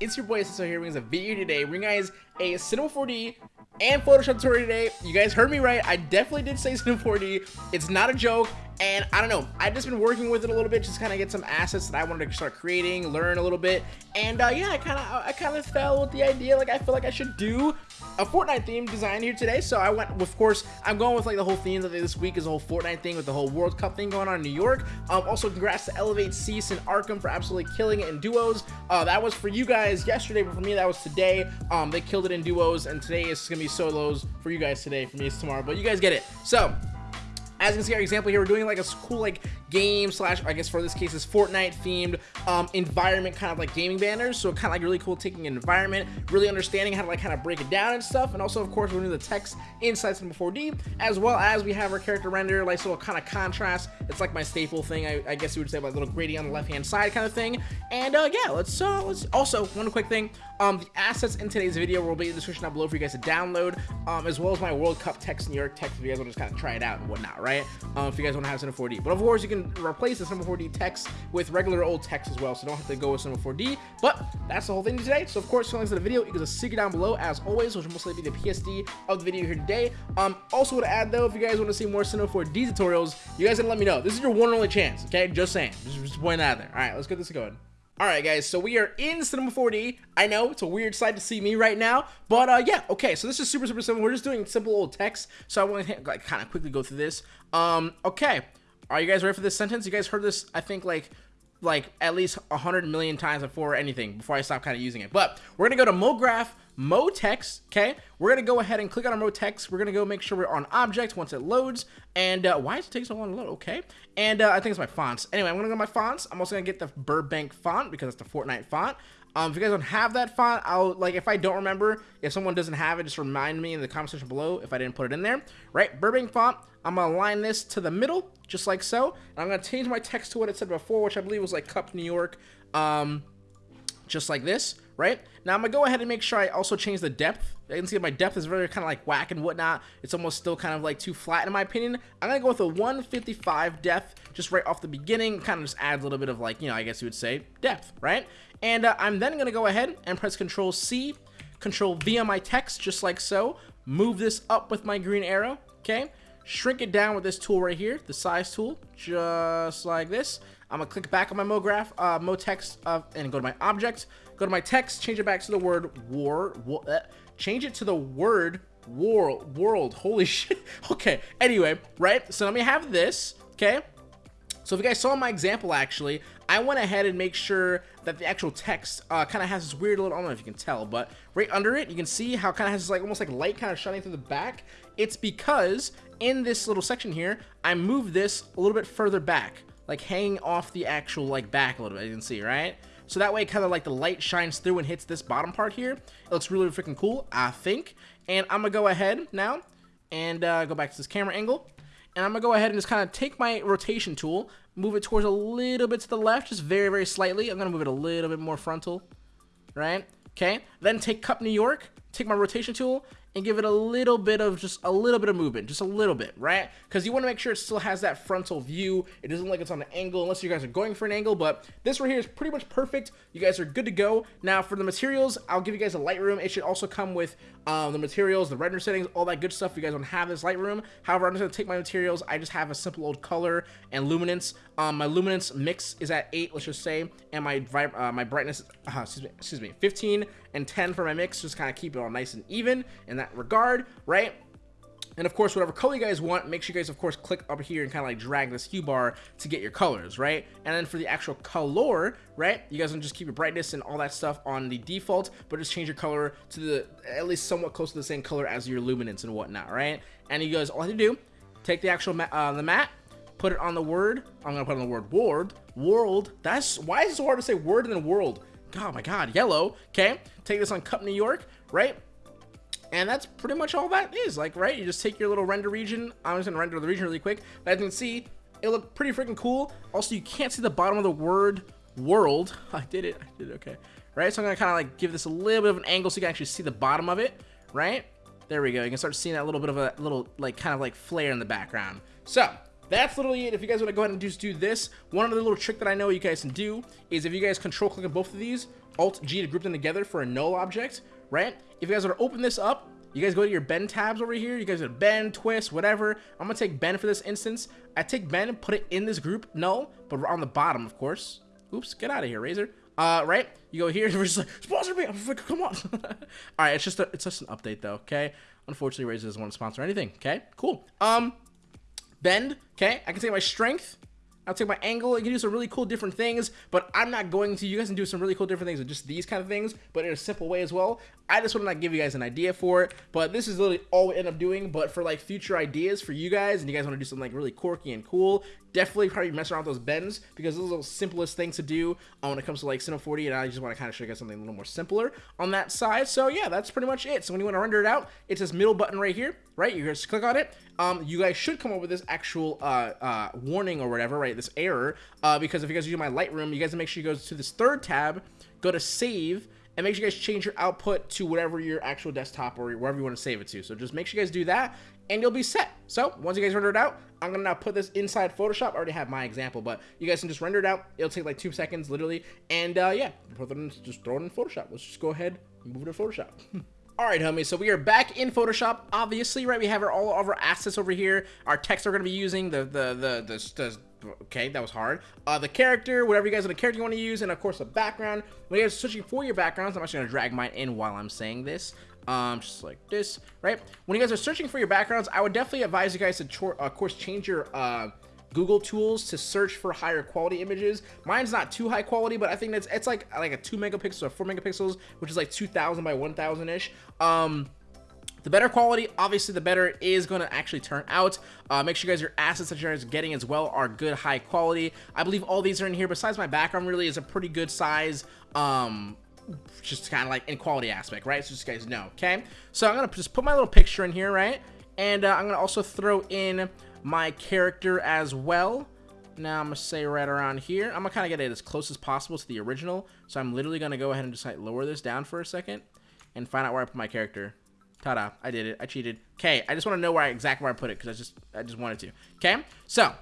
It's your boy Sisto here bringing us a video today. Bring guys a Cinema 4D and Photoshop tutorial today. You guys heard me right. I definitely did say Cinema 4D. It's not a joke. And I don't know, I've just been working with it a little bit, just kind of get some assets that I wanted to start creating, learn a little bit. And uh, yeah, I kind of I kind of fell with the idea, like I feel like I should do a Fortnite theme design here today. So I went, of course, I'm going with like the whole theme that this week is the whole Fortnite thing with the whole World Cup thing going on in New York. Um, also, congrats to Elevate, Ceice, and Arkham for absolutely killing it in duos. Uh, that was for you guys yesterday, but for me, that was today. Um, they killed it in duos, and today is going to be solos for you guys today. For me, it's tomorrow, but you guys get it. So, as you can see our example here we're doing like a cool like game slash I guess for this case is Fortnite themed um, environment kind of like gaming banners. So kind of like really cool taking an environment really understanding how to like kind of break it down and stuff. And also of course we're doing the text inside Cinema 4D as well as we have our character render like so kind of contrast it's like my staple thing I, I guess you would say like a little gradient on the left hand side kind of thing. And uh, yeah let's uh, let's also one quick thing um, the assets in today's video will be in the description down below for you guys to download um, as well as my World Cup text New York text if you guys want to just kind of try it out and whatnot right? Um, if you guys want to have Cinema 4D but of course you can replace the Cinema 4D text with regular old text as well, so don't have to go with Cinema 4D. But that's the whole thing today. So of course, links to the video equals a secret down below as always, which will most likely be the PSD of the video here today. Um, also to add though, if you guys want to see more Cinema 4D tutorials, you guys gotta let me know. This is your one and only chance. Okay, just saying. Just, just point that out there. All right, let's get this going. Alright guys, so we are in Cinema 4D. I know, it's a weird sight to see me right now, but uh, yeah, okay, so this is super, super simple. We're just doing simple old text, so I want to like, kind of quickly go through this. Um, okay, are you guys ready for this sentence? You guys heard this, I think, like, like at least a hundred million times before anything, before I stop kind of using it. But we're gonna go to MoGraph, MoText, okay? We're gonna go ahead and click on our MoText. We're gonna go make sure we're on object once it loads. And uh, why does it take so long to load? Okay. And uh, I think it's my fonts. Anyway, I'm gonna go to my fonts. I'm also gonna get the Burbank font because it's the Fortnite font. Um, if you guys don't have that font, I'll, like, if I don't remember, if someone doesn't have it, just remind me in the comment section below if I didn't put it in there. Right, Burbank font, I'm going to align this to the middle, just like so. And I'm going to change my text to what it said before, which I believe was, like, Cup New York, um, just like this, right? Now, I'm to go ahead and make sure I also change the depth. You can see my depth is very kind of, like, whack and whatnot. It's almost still kind of, like, too flat, in my opinion. I'm to go with a 155 depth, just right off the beginning. Kind of just adds a little bit of, like, you know, I guess you would say depth, right? And uh, I'm then going to go ahead and press Control C, Control V on my text, just like so. Move this up with my green arrow, okay? Shrink it down with this tool right here, the size tool, just like this. I'm going to click back on my MoGraph, uh, MoText, uh, and go to my object. Go to my text, change it back to the word war, war uh, change it to the word world, world. Holy shit. Okay, anyway, right? So let me have this, okay? So if you guys saw my example, actually, I went ahead and make sure that the actual text uh, kind of has this weird little, I don't know if you can tell, but right under it, you can see how kind of has this like almost like light kind of shining through the back. It's because in this little section here, I moved this a little bit further back, like hanging off the actual like back a little bit, you can see, right? So that way kind of like the light shines through and hits this bottom part here. It looks really freaking cool, I think. And I'm gonna go ahead now and uh, go back to this camera angle and I'm going to go ahead and just kind of take my rotation tool, move it towards a little bit to the left, just very, very slightly. I'm going to move it a little bit more frontal, right? Okay, then take Cup New York, take my rotation tool, and give it a little bit of just a little bit of movement, just a little bit, right? Because you want to make sure it still has that frontal view. It doesn't like it's on an angle unless you guys are going for an angle, but this right here is pretty much perfect. You guys are good to go. Now for the materials, I'll give you guys a Lightroom. It should also come with um, the materials, the render settings, all that good stuff. If you guys don't have this Lightroom. However, I'm just to take my materials. I just have a simple old color and luminance. Um, my luminance mix is at 8, let's just say, and my uh, my brightness, uh, excuse, me, excuse me, 15 and 10 for my mix. Just kind of keep it all nice and even and that regard, right? And of course, whatever color you guys want, make sure you guys, of course, click up here and kind of like drag this hue bar to get your colors, right? And then for the actual color, right, you guys can just keep your brightness and all that stuff on the default, but just change your color to the, at least somewhat close to the same color as your luminance and whatnot, right? And you guys, all have to do, take the actual, uh, the matte, put it on the word, I'm gonna put on the word world, world, that's, why is it so hard to say word and then world? God, my god, yellow, okay? Take this on Cup New York, right? And that's pretty much all that is, like, right? You just take your little render region. I'm just gonna render the region really quick. But as you can see, it looked pretty freaking cool. Also, you can't see the bottom of the word world. I did it, I did it, okay. Right, so I'm gonna kind of like give this a little bit of an angle so you can actually see the bottom of it, right? There we go, you can start seeing that little bit of a little, like, kind of like flare in the background. So, that's literally it. If you guys want to go ahead and just do this, one other little trick that I know you guys can do is if you guys control click on both of these, Alt G to group them together for a null object, right? If you guys want to open this up, you guys go to your bend tabs over here. You guys to bend, twist, whatever. I'm going to take bend for this instance. I take bend and put it in this group null, but on the bottom, of course. Oops, get out of here, Razer. Uh, right? You go here, we're just like, sponsor me. I'm like, come on. All right, it's just a, it's just an update though, okay? Unfortunately, Razer doesn't want to sponsor anything, okay? Cool. Um, bend, okay? I can take my strength. I'll take my angle. I can do some really cool different things, but I'm not going to. You guys can do some really cool different things with just these kind of things, but in a simple way as well. I just want to like give you guys an idea for it, but this is literally all we end up doing. But for like future ideas for you guys, and you guys want to do something like really quirky and cool, definitely probably mess around with those bends because those are the simplest things to do uh, when it comes to like Cinema 4D, and I just want to kind of show you guys something a little more simpler on that side. So yeah, that's pretty much it. So when you want to render it out, it's this middle button right here, right? You just click on it. Um, you guys should come up with this actual uh, uh, warning or whatever, right? This error, uh, because if you guys use my Lightroom, you guys make sure you go to this third tab, go to save, and make sure you guys change your output to whatever your actual desktop or wherever you want to save it to. So just make sure you guys do that and you'll be set. So once you guys render it out, I'm gonna now put this inside Photoshop. I already have my example, but you guys can just render it out. It'll take like two seconds, literally. And uh, yeah, just throw it in Photoshop. Let's just go ahead and move it to Photoshop. Alright, homies, so we are back in Photoshop, obviously, right? We have our, all of our assets over here. Our text we're going to be using, the, the, the, the, the, okay, that was hard. Uh, the character, whatever you guys are the character you want to use, and of course the background. When you guys are searching for your backgrounds, I'm actually going to drag mine in while I'm saying this. Um, just like this, right? When you guys are searching for your backgrounds, I would definitely advise you guys to, of course, change your, uh, Google tools to search for higher quality images. Mine's not too high quality, but I think that's it's like like a two megapixels or four megapixels, which is like 2000 by 1000 ish. Um, the better quality, obviously, the better it is going to actually turn out. Uh, make sure you guys your assets that you're getting as well are good, high quality. I believe all these are in here. Besides my background, really is a pretty good size. Um, just kind of like in quality aspect, right? So just guys know, okay? So I'm gonna just put my little picture in here, right? And uh, I'm gonna also throw in my character as well. Now I'm gonna say right around here. I'm gonna kind of get it as close as possible to the original. So I'm literally gonna go ahead and just like lower this down for a second and find out where I put my character. Ta-da! I did it. I cheated. Okay, I just want to know where I, exactly where I put it because I just I just wanted to. Okay, so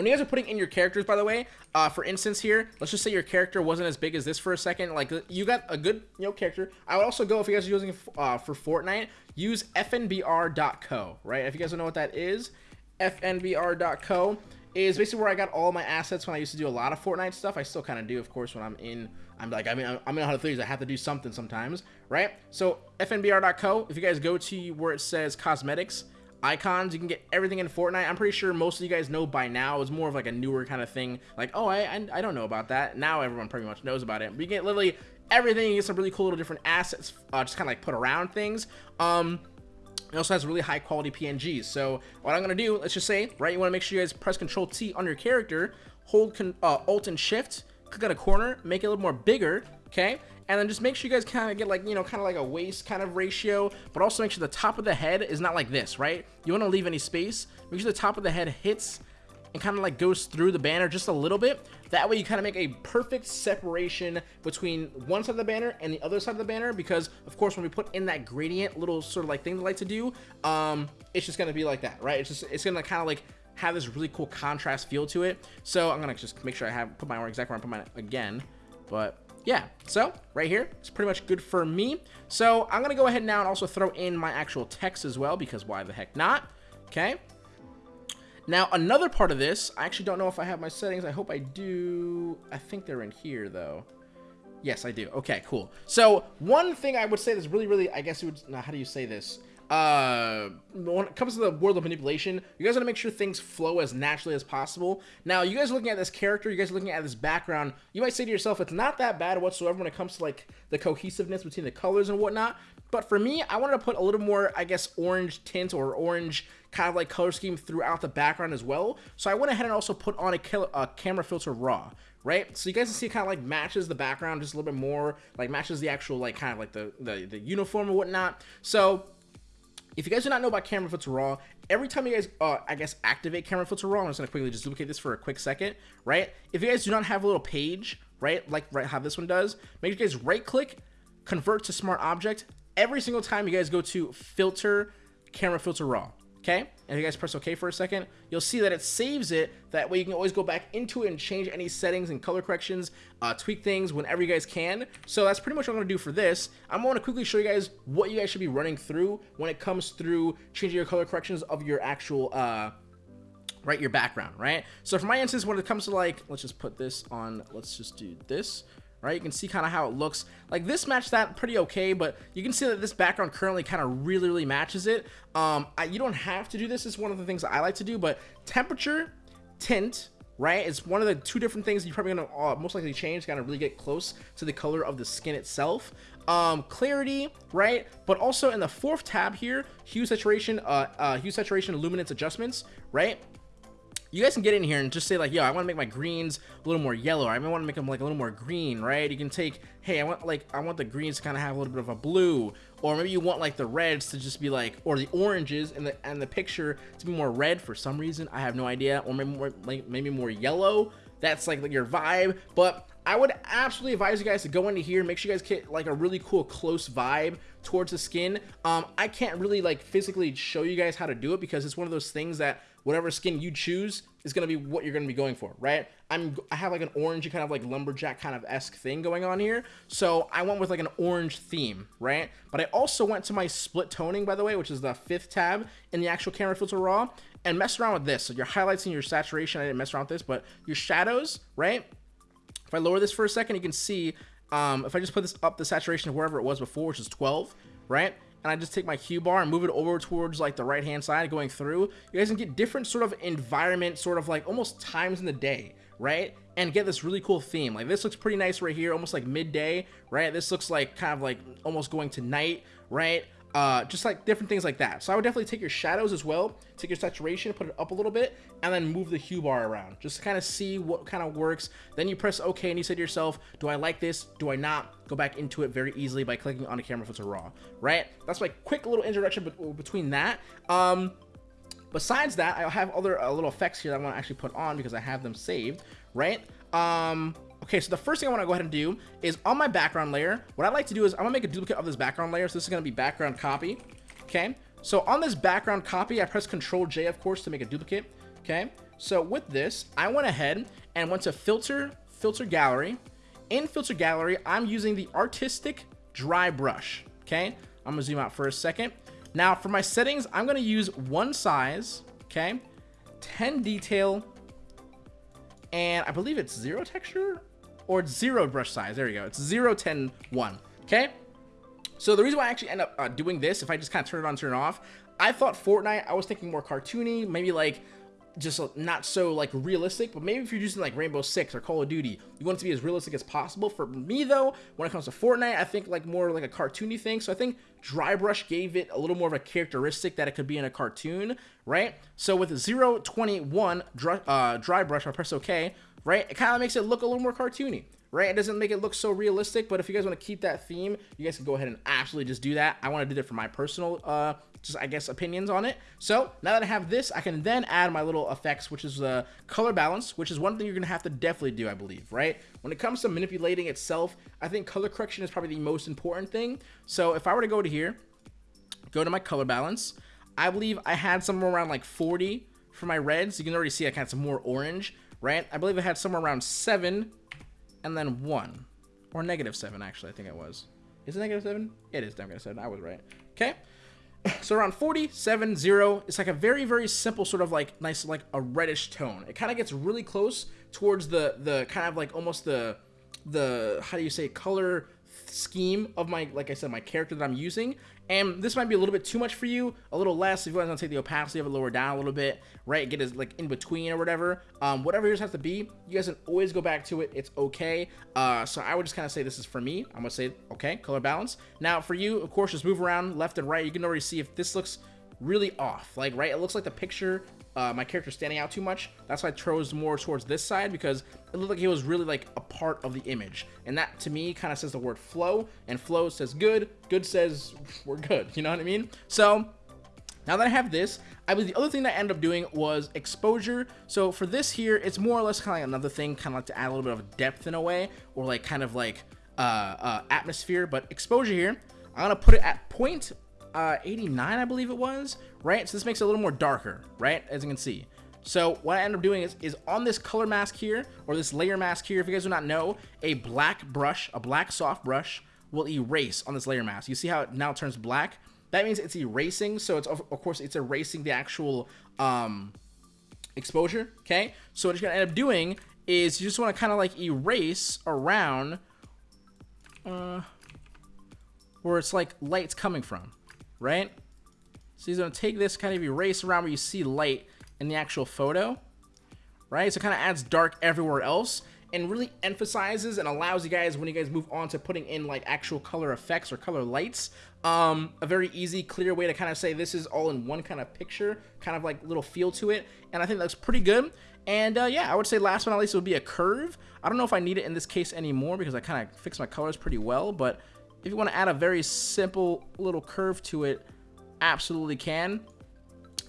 when you guys are putting in your characters, by the way, uh, for instance here, let's just say your character wasn't as big as this for a second. Like, you got a good, you know, character. I would also go, if you guys are using uh, for Fortnite, use fnbr.co, right? If you guys don't know what that is, fnbr.co is basically where I got all my assets when I used to do a lot of Fortnite stuff. I still kind of do, of course, when I'm in, I'm like, I mean, I'm in 103s, I have to do something sometimes, right? So fnbr.co, if you guys go to where it says cosmetics, icons, you can get everything in Fortnite. I'm pretty sure most of you guys know by now. It's more of like a newer kind of thing. Like, oh, I, I, don't know about that. Now everyone pretty much knows about it. But you get literally everything. You get some really cool little different assets, uh, just kind of like put around things. Um, it also has really high quality PNGs. So what I'm going to do, let's just say, right, you want to make sure you guys press Control T on your character, hold uh, Alt and Shift, click on a corner, make it a little more bigger, okay? And then just make sure you guys kind of get like, you know, kind of like a waist kind of ratio, but also make sure the top of the head is not like this, right? You want to leave any space. Make sure the top of the head hits and kind of like goes through the banner just a little bit. That way you kind of make a perfect separation between one side of the banner and the other side of the banner because of course when we put in that gradient little sort of like thing they like to do, um, it's just to be like that, right? It's just, it's to kind of like have this really cool contrast feel to it. So I'm to just make sure I have put my exact where I put mine again, but yeah, so right here, it's pretty much good for me. So I'm going to go ahead now and also throw in my actual text as well because why the heck not? Okay. Now, another part of this, I actually don't know if I have my settings. I hope I do. I think they're in here, though. Yes, I do. Okay, cool. So, one thing I would say that's really, really, I guess you would, now, how do you say this? Uh, when it comes to the world of manipulation, you guys want to make sure things flow as naturally as possible. Now, you guys are looking at this character, you guys are looking at this background, you might say to yourself, it's not that bad whatsoever when it comes to, like, the cohesiveness between the colors and whatnot. But for me, I wanted to put a little more, I guess, orange tint or orange kind of like color scheme throughout the background as well. So I went ahead and also put on a, a camera filter raw, right? So you guys can see kind of like matches the background just a little bit more, like matches the actual like kind of like the, the, the uniform or whatnot. So if you guys do not know about camera filter raw, every time you guys, uh, I guess, activate camera filter raw, I'm just gonna quickly just duplicate this for a quick second, right? If you guys do not have a little page, right, like right how this one does, make sure you guys right click, convert to smart object, every single time you guys go to filter camera filter raw okay? And if you guys press OK for a second, you'll see that it saves it. That way you can always go back into it and change any settings and color corrections, uh, tweak things whenever you guys can. So that's pretty much what I'm going to do for this. I'm going to quickly show you guys what you guys should be running through when it comes through changing your color corrections of your actual, uh, right, your background, right? So for my instance, when it comes to like, let's just put this on, let's just do this, right? You can see kind of how it looks. Like this matched that pretty okay, but you can see that this background currently kind of really, really matches it. Um, I, you don't have to do this. It's one of the things I like to do, but temperature, tint, right? It's one of the two different things you're probably gonna uh, most likely change, kind of really get close to the color of the skin itself. Um, clarity, right? But also in the fourth tab here, hue saturation, uh, uh, hue saturation, luminance adjustments, right? You guys can get in here and just say like, yo, I want to make my greens a little more yellow. I want to make them like a little more green, right? You can take, hey, I want like, I want the greens to kind of have a little bit of a blue, or maybe you want like the reds to just be like, or the oranges and the and the picture to be more red for some reason. I have no idea, or maybe more like maybe more yellow. That's like, like your vibe, but I would absolutely advise you guys to go into here, make sure you guys get like a really cool close vibe towards the skin. Um, I can't really like physically show you guys how to do it because it's one of those things that whatever skin you choose is going to be what you're going to be going for, right? I'm I have like an orangey kind of like lumberjack kind of esque thing going on here, so I went with like an orange theme, right? But I also went to my split toning, by the way, which is the fifth tab in the actual camera filter raw, and mess around with this. So your highlights and your saturation, I didn't mess around with this, but your shadows, right? If I lower this for a second, you can see um, if I just put this up the saturation of wherever it was before, which is 12, right? And I just take my hue bar and move it over towards like the right hand side going through, you guys can get different sort of environment, sort of like almost times in the day, right? And get this really cool theme. Like this looks pretty nice right here, almost like midday, right? This looks like kind of like almost going to night, right? Uh, just like different things like that. So I would definitely take your shadows as well, take your saturation, put it up a little bit, and then move the hue bar around, just to kind of see what kind of works. Then you press OK, and you say to yourself, do I like this? Do I not? Go back into it very easily by clicking on the camera filter raw, right? That's my quick little introduction between that. Um, besides that, I have other uh, little effects here that I want to actually put on because I have them saved, right? Um, Okay, so the first thing I want to go ahead and do is on my background layer, what I like to do is I'm to make a duplicate of this background layer. So this is to be background copy. Okay, so on this background copy, I press Control J, of course, to make a duplicate. Okay, so with this, I went ahead and went to Filter, Filter Gallery. In Filter Gallery, I'm using the Artistic Dry Brush. Okay, I'm to zoom out for a second. Now, for my settings, I'm to use one size, okay, 10 detail, and I believe it's zero texture or zero brush size. There you go. It's 0, 10, 1. Okay? So the reason why I actually end up uh, doing this, if I just kind of turn it on, turn it off, I thought Fortnite, I was thinking more cartoony, maybe like just not so like realistic, but maybe if you're using like Rainbow Six or Call of Duty, you want it to be as realistic as possible. For me though, when it comes to Fortnite, I think like more like a cartoony thing. So I think Dry Brush gave it a little more of a characteristic that it could be in a cartoon, right? So with 021 dry, uh, dry Brush, I press OK, right? It kind of makes it look a little more cartoony, right? It doesn't make it look so realistic, but if you guys want to keep that theme, you guys can go ahead and absolutely just do that. I want to do that for my personal, uh, just I guess opinions on it. So now that I have this, I can then add my little effects, which is the uh, color balance, which is one thing you're gonna have to definitely do, I believe, right? When it comes to manipulating itself, I think color correction is probably the most important thing. So if I were to go to here, go to my color balance, I believe I had somewhere around like 40 for my reds. You can already see I had some more orange right? I believe it had somewhere around 7 and then 1. Or negative 7, actually, I think it was. Is it negative 7? It is negative 7. I was right. Okay. So around 47, 0, it's like a very, very simple sort of like nice, like a reddish tone. It kind of gets really close towards the, the kind of like almost the, the, how do you say, color scheme of my, like I said, my character that I'm using. And this might be a little bit too much for you, a little less if you guys want to take the opacity of it lower down a little bit, right? Get it like in between or whatever. Um, whatever yours has to be, you guys can always go back to it. It's okay. Uh, so I would just kind of say this is for me. I'm gonna say, okay, color balance. Now for you, of course, just move around left and right. You can already see if this looks really off, like, right? It looks like the picture uh, my character standing out too much. That's why I chose more towards this side because it looked like he was really like a part of the image. And that to me kind of says the word flow and flow says good, good says we're good. You know what I mean? So now that I have this, I believe the other thing that I ended up doing was exposure. So for this here, it's more or less kind of like another thing, kind of like to add a little bit of depth in a way, or like kind of like uh, uh, atmosphere. But exposure here, I'm gonna put it at point uh, 89, I believe it was, right? So this makes it a little more darker, right? As you can see. So what I end up doing is, is on this color mask here, or this layer mask here, if you guys do not know, a black brush, a black soft brush, will erase on this layer mask. You see how it now turns black? That means it's erasing, so it's of course it's erasing the actual um, exposure, okay? So what you're gonna end up doing is you just wanna kinda like erase around uh, where it's like light's coming from, right? So he's gonna take this kind of erase around where you see light in the actual photo, right? So it kind of adds dark everywhere else and really emphasizes and allows you guys when you guys move on to putting in like actual color effects or color lights um a very easy clear way to kind of say this is all in one kind of picture kind of like little feel to it and i think that's pretty good and uh, yeah i would say last but not least would be a curve i don't know if i need it in this case anymore because i kind of fix my colors pretty well but if you want to add a very simple little curve to it absolutely can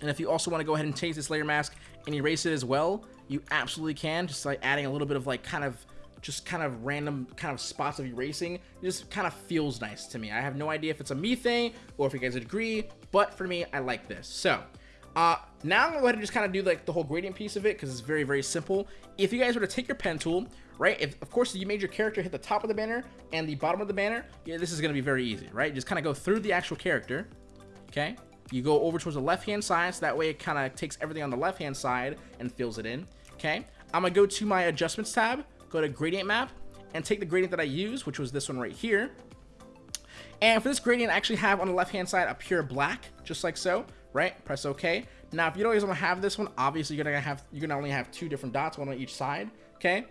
and if you also want to go ahead and change this layer mask and erase it as well, you absolutely can. Just like adding a little bit of like kind of just kind of random kind of spots of erasing. It just kind of feels nice to me. I have no idea if it's a me thing or if you guys agree, but for me, I like this. So uh, now I'm gonna go ahead and just kind of do like the whole gradient piece of it because it's very, very simple. If you guys were to take your pen tool, right? If of course you made your character hit the top of the banner and the bottom of the banner, yeah, this is gonna be very easy, right? Just kind of go through the actual character, okay? You go over towards the left-hand side, so that way it kind of takes everything on the left-hand side and fills it in, okay? I'm going to go to my Adjustments tab, go to Gradient Map, and take the gradient that I use, which was this one right here. And for this gradient, I actually have on the left-hand side a pure black, just like so, right? Press OK. Now, if you don't want to have this one, obviously you're gonna have you're gonna only have two different dots, one on each side. Okay.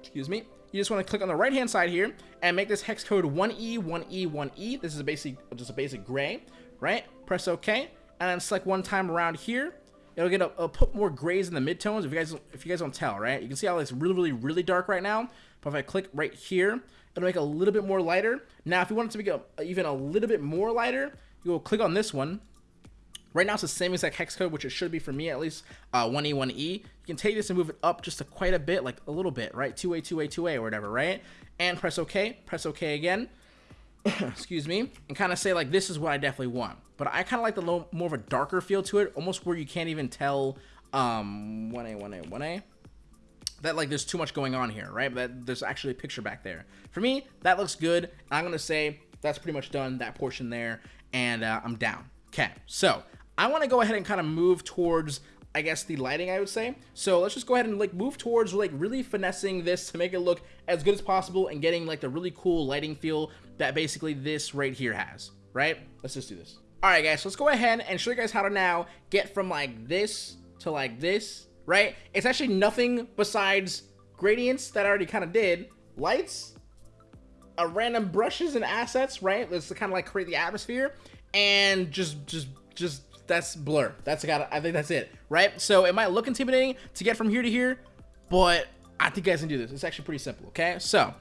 Excuse me. You just want to click on the right-hand side here and make this hex code 1E, 1E, 1E. This is a basic, just a basic gray right? Press OK, and then select one time around here. It'll get a, a put more grays in the midtones. If you guys if you guys don't tell, right? You can see how it's really really really dark right now. But if I click right here, it'll make a little bit more lighter. Now, if you want it to it even a little bit more lighter, you will click on this one. Right now, it's the same exact hex code, which it should be for me at least, uh, 1E, 1E. You can take this and move it up just a quite a bit, like a little bit, right? 2A, 2A, 2A, or whatever, right? And press OK, press OK again. excuse me, and kind of say like, this is what I definitely want. But I kind of like the little more of a darker feel to it, almost where you can't even tell um, 1A, 1A, 1A. That like there's too much going on here, right? That there's actually a picture back there. For me, that looks good. I'm gonna say that's pretty much done, that portion there, and uh, I'm down. Okay, so I want to go ahead and kind of move towards I guess the lighting I would say. So let's just go ahead and like move towards like really finessing this to make it look as good as possible and getting like the really cool lighting feel that basically this right here has, right? Let's just do this. All right, guys, so let's go ahead and show you guys how to now get from like this to like this, right? It's actually nothing besides gradients that I already kind of did, lights, a random brushes and assets, right? Let's kind of like create the atmosphere and just, just, just that's blur. That's got. I think that's it, right? So it might look intimidating to get from here to here, but I think you guys can do this. It's actually pretty simple. Okay, so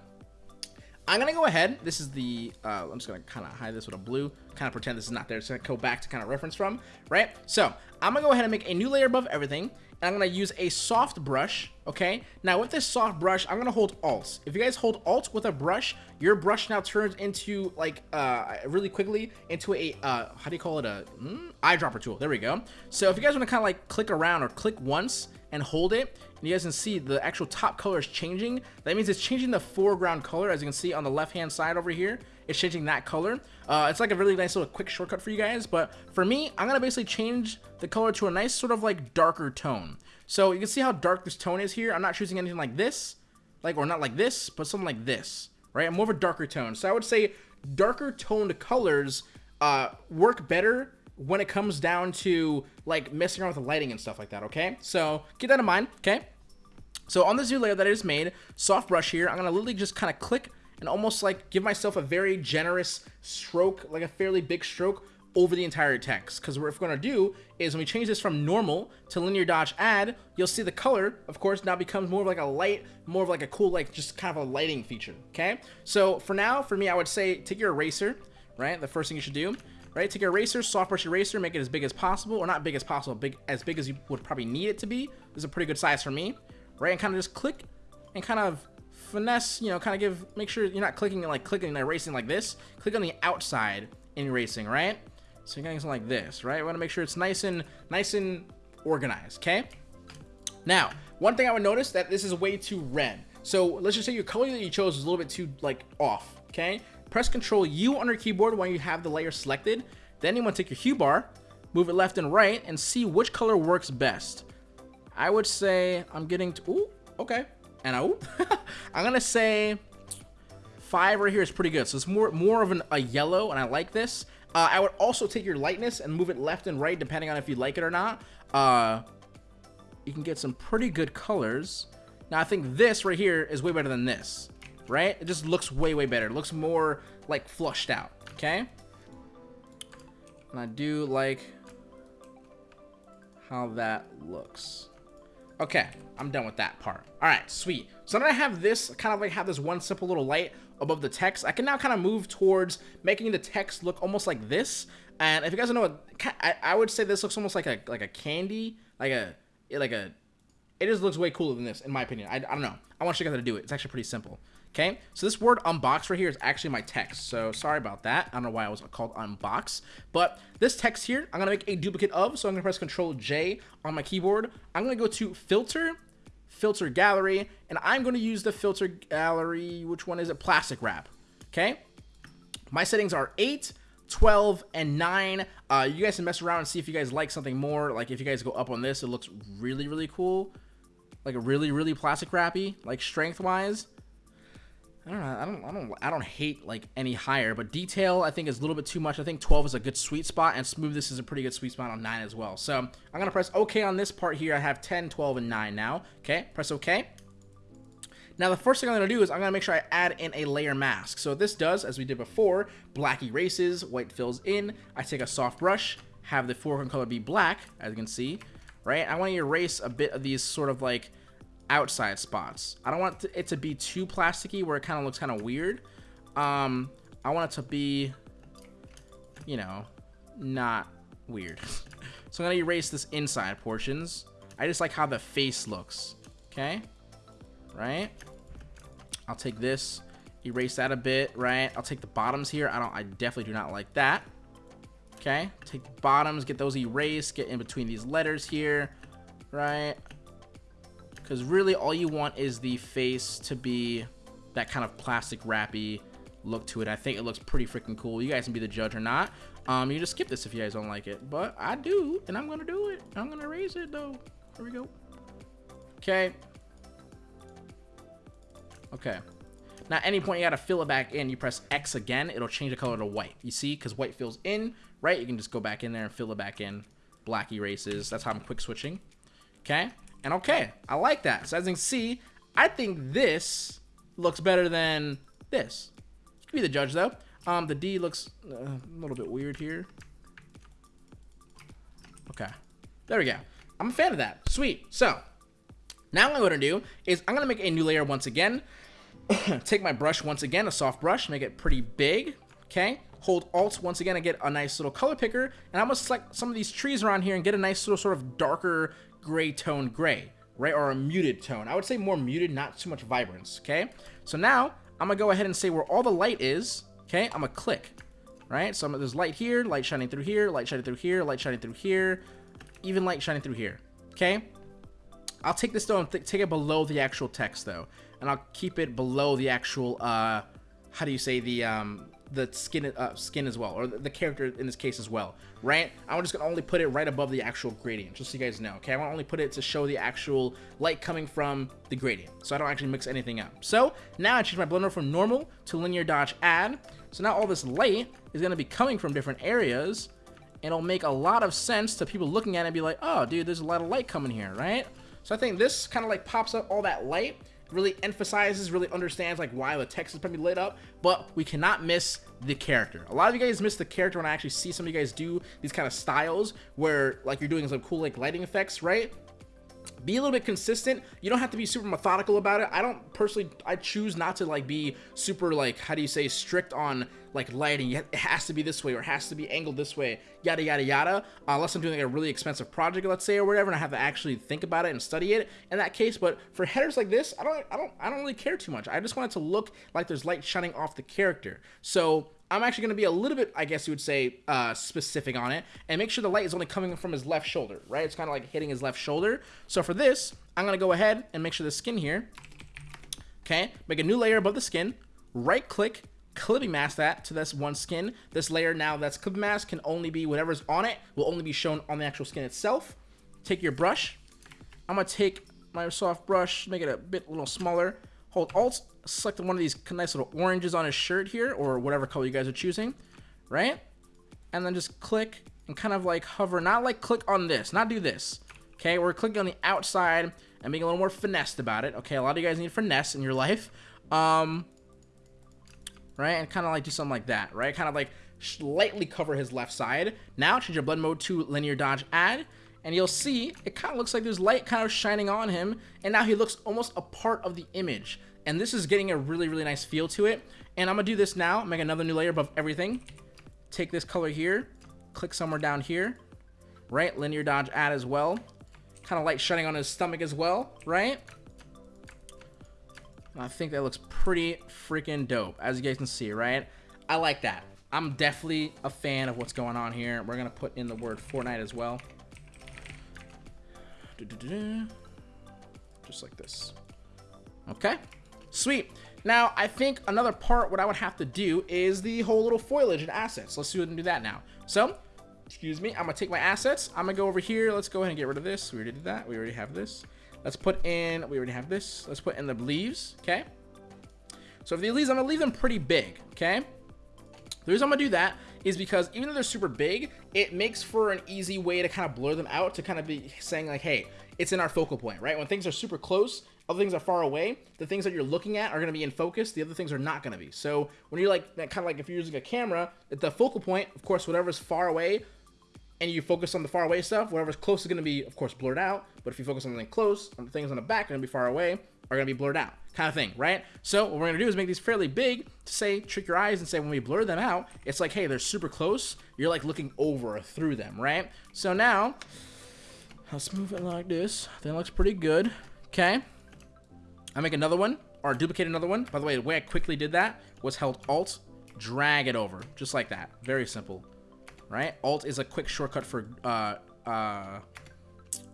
I'm gonna go ahead. This is the. Uh, I'm just gonna kind of hide this with a blue. Kind of pretend this is not there. So I go back to kind of reference from, right? So I'm gonna go ahead and make a new layer above everything and I'm to use a soft brush, okay? Now, with this soft brush, I'm to hold Alt. If you guys hold Alt with a brush, your brush now turns into, like, uh, really quickly into a, uh, how do you call it, a mm, eyedropper tool. There we go. So if you guys want to kind of, like, click around or click once and hold it, and you guys can see the actual top color is changing. That means it's changing the foreground color, as you can see on the left-hand side over here. It's changing that color. Uh, it's like a really nice little quick shortcut for you guys, but for me, I'm gonna basically change the color to a nice sort of like darker tone. So you can see how dark this tone is here. I'm not choosing anything like this, like or not like this, but something like this, right? I'm more of a darker tone. So I would say darker toned colors uh, work better when it comes down to like messing around with the lighting and stuff like that, okay? So keep that in mind, okay? So on this new layer that I just made, soft brush here, I'm gonna literally just kind of click and almost like give myself a very generous stroke, like a fairly big stroke over the entire text. Because what we're going to do is when we change this from normal to linear dodge add, you'll see the color, of course, now becomes more of like a light, more of like a cool, like just kind of a lighting feature. Okay. So for now, for me, I would say take your eraser, right? The first thing you should do, right? Take your eraser, soft brush eraser, make it as big as possible, or not big as possible, big as big as you would probably need it to be. This is a pretty good size for me, right? And kind of just click and kind of finesse, you know, kind of give, make sure you're not clicking like clicking and erasing like this. Click on the outside in erasing, right? So you're something like this, right? I want to make sure it's nice and nice and organized, okay? Now, one thing I would notice that this is way too red. So let's just say your color that you chose is a little bit too like off, okay? Press Control U on your keyboard when you have the layer selected. Then you want to take your hue bar, move it left and right, and see which color works best. I would say I'm getting to, ooh, okay. And oh, I'm gonna say five right here is pretty good. So it's more more of an, a yellow, and I like this. Uh, I would also take your lightness and move it left and right, depending on if you like it or not. Uh, you can get some pretty good colors. Now, I think this right here is way better than this, right? It just looks way, way better. It looks more, like, flushed out, okay? And I do like how that looks. Okay, I'm done with that part. All right, sweet. So now I have this, kind of like have this one simple little light above the text. I can now kind of move towards making the text look almost like this. And if you guys don't know what, I, I would say this looks almost like a like a candy, like a like a. It just looks way cooler than this, in my opinion. I, I don't know. I want you guys to do it. It's actually pretty simple. Okay, so this word unbox right here is actually my text. So sorry about that. I don't know why I was called unbox. But this text here, I'm gonna make a duplicate of. So I'm gonna press Control J on my keyboard. I'm gonna go to Filter filter gallery, and I'm to use the filter gallery, which one is it? Plastic wrap, okay? My settings are 8, 12, and 9. Uh, you guys can mess around and see if you guys like something more. Like, if you guys go up on this, it looks really, really cool. Like, a really, really plastic wrappy, like, strength-wise. I don't know. I don't. I don't. I don't hate like any higher, but detail I think is a little bit too much. I think 12 is a good sweet spot, and smoothness is a pretty good sweet spot on 9 as well. So I'm gonna press OK on this part here. I have 10, 12, and 9 now. Okay, press OK. Now the first thing I'm gonna do is I'm gonna make sure I add in a layer mask. So this does, as we did before, black erases, white fills in. I take a soft brush, have the foreground color be black, as you can see, right? I want to erase a bit of these sort of like outside spots. I don't want it to be too plasticky where it kind of looks kind of weird. Um, I want it to be, you know, not weird. so I'm going to erase this inside portions. I just like how the face looks. Okay. Right. I'll take this, erase that a bit. Right. I'll take the bottoms here. I don't, I definitely do not like that. Okay. Take the bottoms, get those erased, get in between these letters here. Right because really all you want is the face to be that kind of plastic wrappy look to it. I think it looks pretty freaking cool. You guys can be the judge or not. Um, you just skip this if you guys don't like it, but I do, and I'm gonna do it. I'm gonna raise it though. Here we go. Okay. Okay. Now, at any point you gotta fill it back in, you press X again, it'll change the color to white. You see, because white fills in, right? You can just go back in there and fill it back in. Black erases. That's how I'm quick switching. Okay. And okay, I like that. So as you can see, I think this looks better than this. You can be the judge though. Um, the D looks uh, a little bit weird here. Okay, there we go. I'm a fan of that. Sweet. So now what I'm gonna do is I'm gonna make a new layer once again. Take my brush once again, a soft brush, make it pretty big. Okay. Hold Alt once again and get a nice little color picker. And I'm gonna select some of these trees around here and get a nice little sort of darker gray tone gray, right? Or a muted tone. I would say more muted, not too much vibrance, okay? So now, I'm gonna go ahead and say where all the light is, okay? I'm gonna click, right? So there's light here, light shining through here, light shining through here, light shining through here, even light shining through here, okay? I'll take this though and take it below the actual text though. And I'll keep it below the actual, uh, how do you say, the, um, the skin uh, skin as well, or the character in this case as well, right? I'm just gonna only put it right above the actual gradient, just so you guys know, okay? I want to only put it to show the actual light coming from the gradient, so I don't actually mix anything up. So now I change my blender from normal to linear dodge add. So now all this light is gonna be coming from different areas, and it'll make a lot of sense to people looking at it and be like, oh, dude, there's a lot of light coming here, right? So I think this kind of like pops up all that light really emphasizes, really understands like why the text is probably lit up, but we cannot miss the character. A lot of you guys miss the character when I actually see some of you guys do these kind of styles where like you're doing some cool like lighting effects, right? Be a little bit consistent. You don't have to be super methodical about it. I don't personally i choose not to like be super like how do you say strict on like lighting. It has to be this way or it has to be angled this way yada yada yada. Uh, unless i'm doing like a really expensive project let's say or whatever and i have to actually think about it and study it in that case. But for headers like this i don't i don't i don't really care too much. I just want it to look like there's light shining off the character. So I'm actually going to be a little bit, I guess you would say, uh, specific on it, and make sure the light is only coming from his left shoulder, right? It's kind of like hitting his left shoulder. So for this, I'm going to go ahead and make sure the skin here, okay, make a new layer above the skin, right click, clipping mask that to this one skin. This layer now that's clipping mask can only be whatever's on it will only be shown on the actual skin itself. Take your brush. I'm gonna take my soft brush, make it a bit a little smaller. Hold Alt, select one of these nice little oranges on his shirt here, or whatever color you guys are choosing, right? And then just click and kind of like hover, not like click on this, not do this. Okay, we're clicking on the outside and being a little more finessed about it. Okay, a lot of you guys need finesse in your life. Um, right? And kind of like do something like that, right? Kind of like slightly cover his left side. Now change your blend mode to linear dodge add, and you'll see it kind of looks like there's light kind of shining on him, and now he looks almost a part of the image. And this is getting a really, really nice feel to it. And I'm gonna do this now, make another new layer above everything. Take this color here, click somewhere down here, right? Linear dodge add as well. Kind of light shining on his stomach as well, right? I think that looks pretty freaking dope, as you guys can see, right? I like that. I'm definitely a fan of what's going on here. We're going to put in the word Fortnite as well. Just like this. Okay, sweet. Now, I think another part, what I would have to do is the whole little foliage and assets. Let's do, do that now. So, excuse me, I'm going to take my assets. I'm going to go over here. Let's go ahead and get rid of this. We already did that. We already have this. Let's put in, we already have this. Let's put in the leaves, okay? So for the leaves, I'm gonna leave them pretty big, okay? The reason I'm gonna do that is because even though they're super big, it makes for an easy way to kind of blur them out to kind of be saying like, hey, it's in our focal point, right? When things are super close, other things are far away, the things that you're looking at are gonna be in focus, the other things are not gonna be. So when you're like, kind of like if you're using a camera, at the focal point, of course, whatever's far away, and you focus on the far away stuff, whatever's close is going to be, of course, blurred out. But if you focus on something close, on the things on the back are going to be far away, are going to be blurred out, kind of thing, right? So what we're going to do is make these fairly big to say, trick your eyes and say when we blur them out, it's like, hey, they're super close. You're like looking over through them, right? So now, let's move it like this. That looks pretty good. Okay. I make another one, or duplicate another one. By the way, the way I quickly did that was held Alt, drag it over, just like that. Very simple right? Alt is a quick shortcut for uh, uh,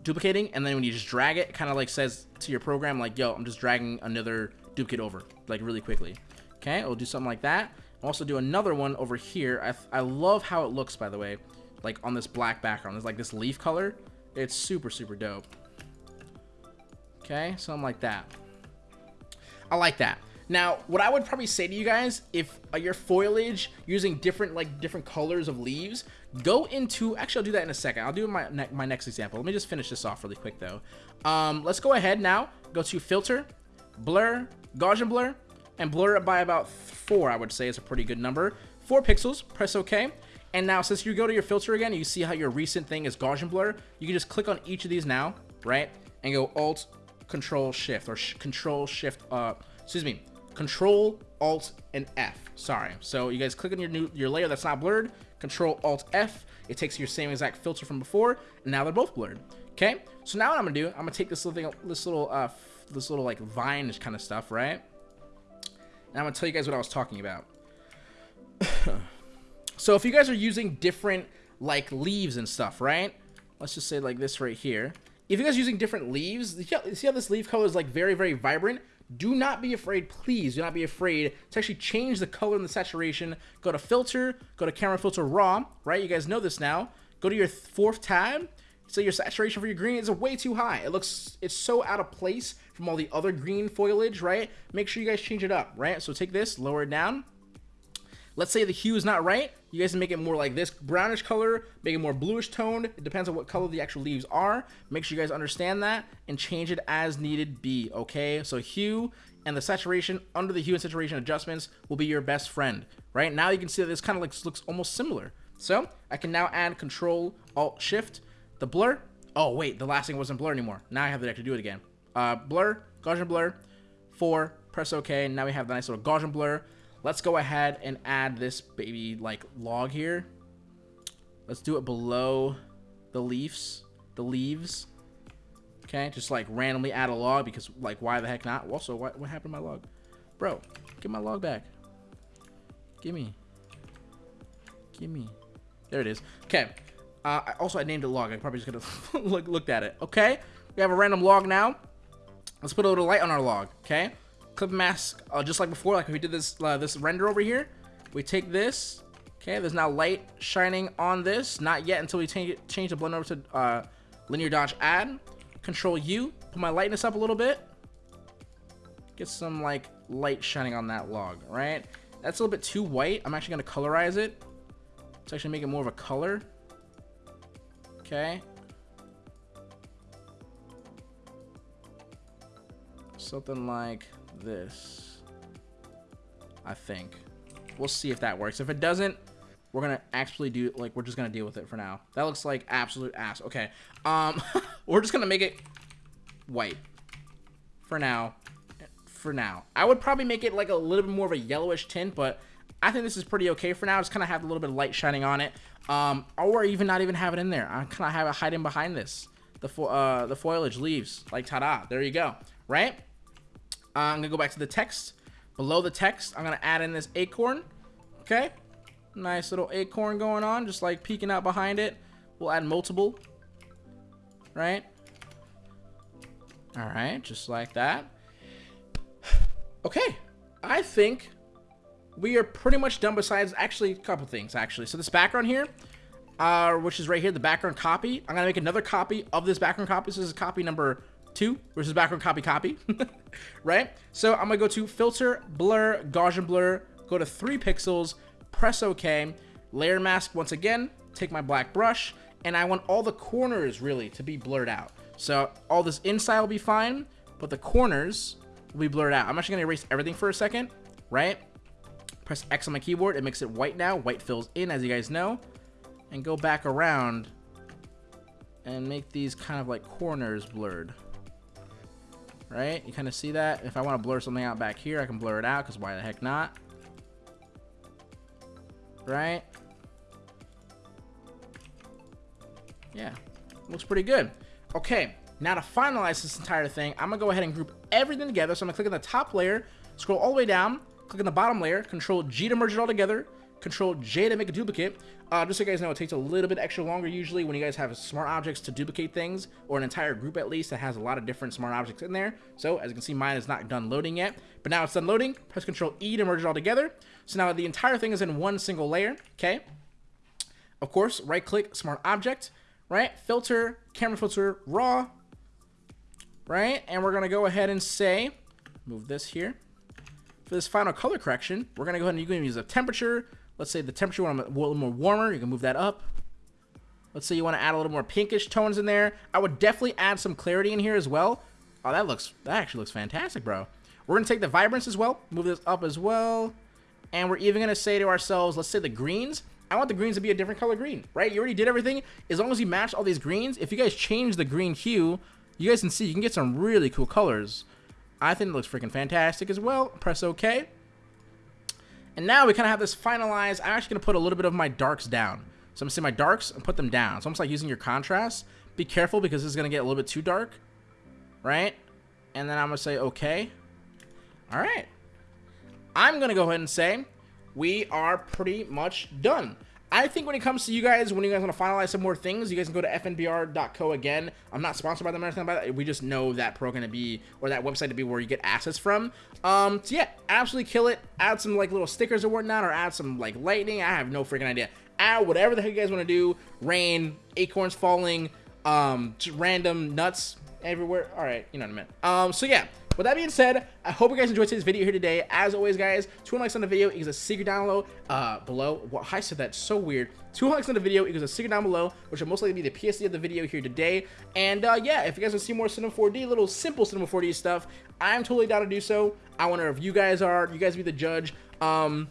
duplicating, and then when you just drag it, it kind of like says to your program, like, yo, I'm just dragging another duplicate over, like really quickly. Okay, we'll do something like that. I'll also do another one over here. I, I love how it looks, by the way, like on this black background. There's like this leaf color. It's super, super dope. Okay, something like that. I like that. Now, what I would probably say to you guys, if uh, your foliage using different like different colors of leaves, go into, actually I'll do that in a second. I'll do my, ne my next example. Let me just finish this off really quick though. Um, let's go ahead now, go to filter, blur, Gaussian blur, and blur it by about four, I would say is a pretty good number. Four pixels, press okay. And now since you go to your filter again, you see how your recent thing is Gaussian blur, you can just click on each of these now, right? And go Alt, Control, Shift, or sh Control, Shift, uh, excuse me, Control, Alt, and F. Sorry. So you guys click on your new your layer that's not blurred. Control, Alt, F. It takes your same exact filter from before, and now they're both blurred. Okay. So now what I'm gonna do, I'm gonna take this little thing, this little, uh, this little like vine kind of stuff, right? And I'm gonna tell you guys what I was talking about. so if you guys are using different like leaves and stuff, right? Let's just say like this right here. If you guys are using different leaves, see how this leaf color is like very, very vibrant? do not be afraid, please do not be afraid to actually change the color and the saturation. Go to filter, go to camera filter raw, right? You guys know this now. Go to your fourth tab. So your saturation for your green is way too high. It looks, it's so out of place from all the other green foliage, right? Make sure you guys change it up, right? So take this, lower it down, Let's say the hue is not right. You guys make it more like this brownish color, make it more bluish toned. It depends on what color the actual leaves are. Make sure you guys understand that and change it as needed be, okay? So hue and the saturation under the hue and saturation adjustments will be your best friend, right? Now you can see that this kind of looks almost similar. So I can now add Control Alt Shift, the blur. Oh wait, the last thing wasn't blur anymore. Now I have to do it again. Uh, blur, Gaussian blur, four, press OK. Now we have the nice little Gaussian blur. Let's go ahead and add this baby like log here. Let's do it below the leaves, the leaves. Okay, just like randomly add a log because like why the heck not? Also, what, what happened to my log? Bro, get my log back. Give me. Give me. There it is. Okay. Uh, I, also, I named it log. I probably just could have look, looked at it. Okay. We have a random log now. Let's put a little light on our log. Okay. Clip mask, uh, just like before, like we did this uh, this render over here. We take this. Okay. There's now light shining on this. Not yet until we change the blend over to uh, linear dodge add. Control U. Put my lightness up a little bit. Get some like light shining on that log. Right. That's a little bit too white. I'm actually going to colorize it. Let's actually make it more of a color. Okay. Something like this. I think. We'll see if that works. If it doesn't, we're gonna actually do like we're just gonna deal with it for now. That looks like absolute ass. Okay. Um we're just gonna make it white. For now for now. I would probably make it like a little bit more of a yellowish tint, but I think this is pretty okay for now. Just kind of have a little bit of light shining on it. Um, or even not even have it in there. I kind of have it hiding behind this. The, fo uh, the foliage leaves. Like, ta-da. There you go. Right? Uh, I'm to go back to the text. Below the text, I'm to add in this acorn. Okay? Nice little acorn going on. Just like peeking out behind it. We'll add multiple. Right? Alright, just like that. Okay, I think we are pretty much done besides actually a couple things actually. So this background here, uh, which is right here, the background copy. I'm gonna make another copy of this background copy. So this is copy number two, versus background copy copy, right? So I'm gonna go to filter, blur, Gaussian blur, go to three pixels, press OK, layer mask once again, take my black brush, and I want all the corners really to be blurred out. So all this inside will be fine, but the corners will be blurred out. I'm actually to erase everything for a second, right? Press X on my keyboard. It makes it white now. White fills in, as you guys know. And go back around and make these kind of like corners blurred. Right? You kind of see that? If I want to blur something out back here, I can blur it out because why the heck not? Right? Yeah. Looks pretty good. Okay. Now to finalize this entire thing, I'm going to go ahead and group everything together. So I'm going to click on the top layer, scroll all the way down, click on the bottom layer, control G to merge it all together, control J to make a duplicate. Uh, just so you guys know, it takes a little bit extra longer usually when you guys have smart objects to duplicate things, or an entire group at least that has a lot of different smart objects in there. So as you can see, mine is not done loading yet, but now it's done loading. Press control E to merge it all together. So now the entire thing is in one single layer, okay? Of course, right click, smart object, right? Filter, camera filter, raw, right? And we're to go ahead and say, move this here. For this final color correction, we're to go ahead and use a temperature. Let's say the temperature want a little more warmer. You can move that up. Let's say you want to add a little more pinkish tones in there. I would definitely add some clarity in here as well. Oh, that looks, that actually looks fantastic, bro. We're going to take the vibrance as well, move this up as well. And we're even going to say to ourselves, let's say the greens. I want the greens to be a different color green, right? You already did everything. As long as you match all these greens, if you guys change the green hue, you guys can see you can get some really cool colors. I think it looks freaking fantastic as well. Press OK. And now we kind of have this finalized. I'm actually going to put a little bit of my darks down. So I'm going to say my darks and put them down. So it's almost like using your contrast. Be careful because this is going to get a little bit too dark. Right? And then I'm going to say OK. All right. I'm going to go ahead and say we are pretty much done. I think when it comes to you guys, when you guys want to finalize some more things, you guys can go to fnbr.co again. I'm not sponsored by them or anything like that. We just know that program to be, or that website to be where you get assets from. Um, so yeah, absolutely kill it. Add some like little stickers or whatnot, or add some like lightning. I have no freaking idea. Add whatever the heck you guys want to do. Rain, acorns falling, um, random nuts everywhere. All right, you know what I meant. Um, so yeah. With that being said, I hope you guys enjoyed today's video here today. As always, guys, two likes on the video equals a secret down below. Uh, below. Well, I said that so weird. Two likes on the video equals a secret down below, which will most likely be the PSD of the video here today. And uh, yeah, if you guys want to see more Cinema 4D, little simple Cinema 4D stuff, I'm totally down to do so. I wonder if you guys are. You guys be the judge. Um,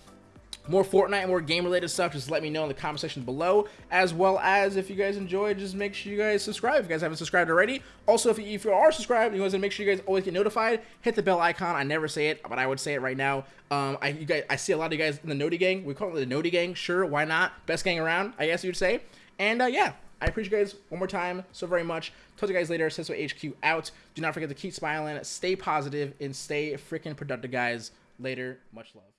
more Fortnite more game related stuff, just let me know in the comment section below. As well as if you guys enjoy, just make sure you guys subscribe if you guys haven't subscribed already. Also, if you, if you are subscribed, you guys make sure you guys always get notified. Hit the bell icon. I never say it, but I would say it right now. Um, I you guys, I see a lot of you guys in the Noti gang. We call it the Noti gang. Sure, why not? Best gang around, I guess you'd say. And uh, yeah, I appreciate you guys one more time so very much. Talk to you guys later. Cisco HQ out. Do not forget to keep smiling, stay positive, and stay freaking productive, guys. Later. Much love.